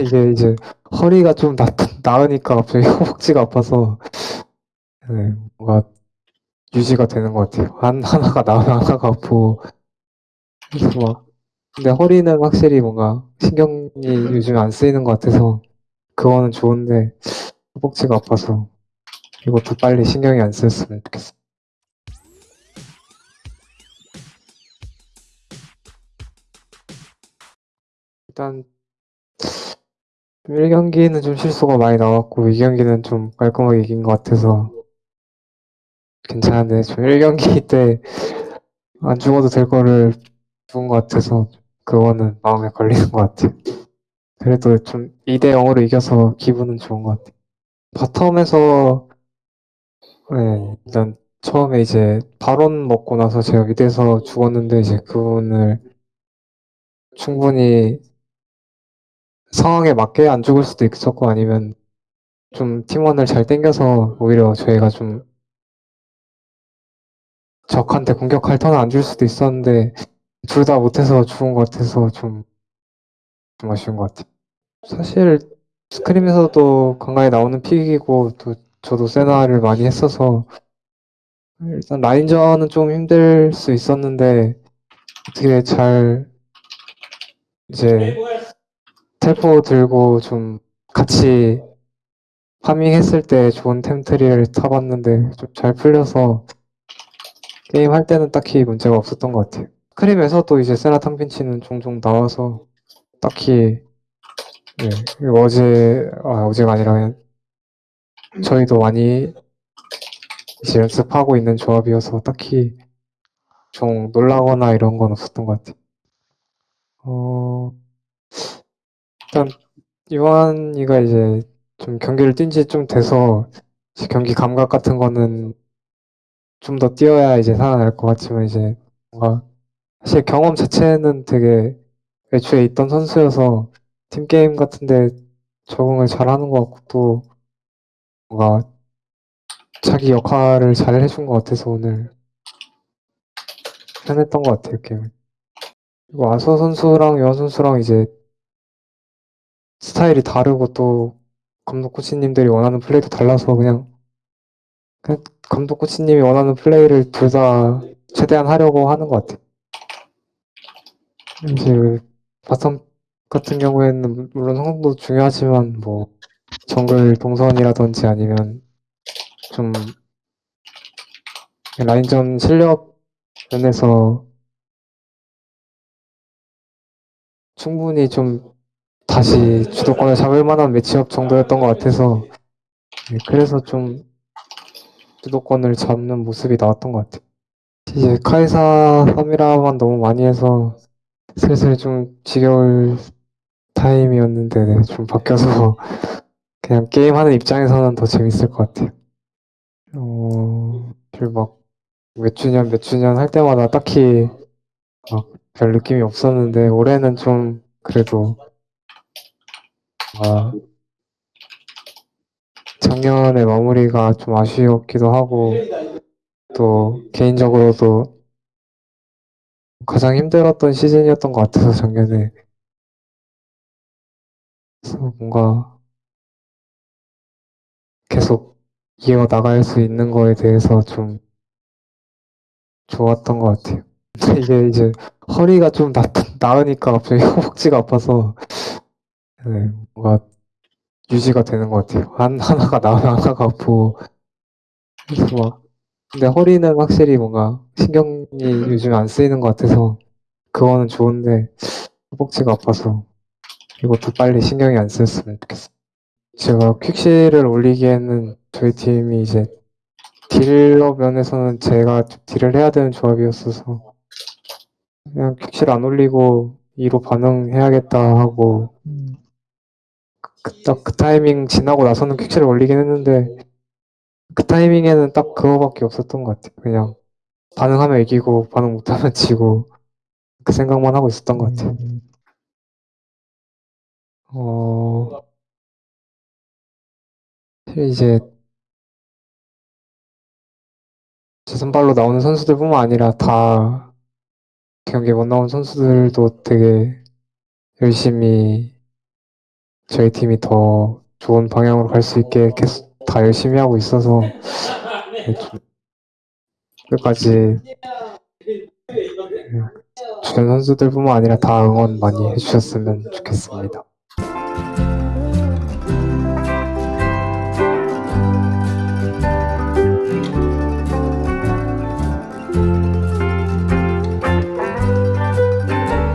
이게 이제 허리가 좀 나, 나으니까 갑자기 허벅지가 아파서 네, 뭔가 유지가 되는 것 같아요. 한, 하나가 나으면 하나가 아프고 막 근데 허리는 확실히 뭔가 신경이 요즘 안 쓰이는 것 같아서 그거는 좋은데 허벅지가 아파서 이것도 빨리 신경이 안 쓰였으면 좋겠어. 일단 1경기는 좀 실수가 많이 나왔고 2경기는 좀 깔끔하게 이긴 것 같아서 괜찮은데 좀 1경기 때 안 죽어도 될 거를 죽은 것 같아서 그거는 마음에 걸리는 것 같아요. 그래도 좀 2대 0으로 이겨서 기분은 좋은 것 같아요. bottom에서 네, 일단 처음에 이제 바론 먹고 나서 제가 mid에서 죽었는데 이제 그분을 충분히 상황에 맞게 안 죽을 수도 있었고 아니면 좀 팀원을 잘 땡겨서 오히려 저희가 좀 적한테 공격할 턴을 안 줄 수도 있었는데 둘 다 못해서 죽은 것 같아서 좀, 좀 아쉬운 것 같아요. 사실 스크림에서도 간간히 나오는 픽이고 또 저도 세나를 많이 했어서 일단 라인전은 좀 힘들 수 있었는데 어떻게 잘 이제 텔포 들고 좀 같이 파밍했을 때 좋은 템트리를 타봤는데 좀 잘 풀려서 게임 할 때는 딱히 문제가 없었던 것 같아요. 스크림에서도 이제 세나 탕빈치는 종종 나와서 딱히 네, 어제 아, 어제가 아니라 저희도 많이 이제 연습하고 있는 조합이어서 딱히 좀 놀라거나 이런 건 없었던 것 같아요. 어, 일단 이완이가 이제 좀 경기를 뛴 지 좀 돼서 경기 감각 같은 거는 좀 더 뛰어야 이제 살아날 것 같지만 이제 뭔가 사실 경험 자체는 되게 애초에 있던 선수여서 팀 게임 같은데 적응을 잘하는 것 같고 또 뭔가 자기 역할을 잘 해준 것 같아서 오늘 편했던 것 같아요 게임. 그리고 아서 선수랑 요한 선수랑 이제 스타일이 다르고 또 감독 코치님들이 원하는 플레이도 달라서 그냥, 그냥 감독 코치님이 원하는 플레이를 둘 다 최대한 하려고 하는 것 같아요. 이제 그 bottom 같은 경우에는 물론 성공도 중요하지만 뭐 정글 동선이라든지 아니면 좀 라인전 실력 면에서 충분히 좀 다시 주도권을 잡을 만한 matchup 정도였던 것 같아서 네, 그래서 좀 주도권을 잡는 모습이 나왔던 것 같아요. 이제 카이사 3이라만 너무 많이 해서 슬슬 좀 지겨울 타임이었는데 네, 좀 바뀌어서 그냥 게임하는 입장에서는 더 재밌을 것 같아요. 어, 막몇 주년 몇 주년 할 때마다 딱히 막 별 느낌이 없었는데 올해는 좀 그래도 아, 작년의 마무리가 좀 아쉬웠기도 하고 또 개인적으로도 가장 힘들었던 시즌이었던 것 같아서 작년에 그래서 뭔가 계속 이어 나갈 수 있는 거에 대해서 좀 좋았던 것 같아요. 이게 이제 허리가 좀 나, 나으니까 갑자기 허벅지가 아파서 네, 뭔가 유지가 되는 것 같아요. 한, 하나가 나으면 하나가 아프고 그래서 막 근데 허리는 확실히 뭔가 신경이 요즘 안 쓰이는 것 같아서 그거는 좋은데 허벅지가 아파서 이것도 빨리 신경이 안 쓰였으면 좋겠어요. 제가 퀵실을 올리기에는 저희 팀이 이제 딜러 면에서는 제가 딜을 해야 되는 조합이었어서 그냥 퀵실 안 올리고 2로 반응해야겠다 하고 그, 딱 그 타이밍 지나고 나서는 퀵실을 올리긴 했는데 그 타이밍에는 딱 그거밖에 없었던 것 같아요. 그냥 반응하면 이기고 반응 못하면 지고 그 생각만 하고 있었던 것 같아요. 어, 이제 제 선발로 나오는 선수들뿐만 아니라 다 경기에 못 나온 선수들도 되게 열심히 저희 팀이 더 좋은 방향으로 갈 수 있게 계속 다 열심히 하고 있어서 끝까지 네, 주전 선수들뿐만 아니라 다 응원 많이 해주셨으면 좋겠습니다.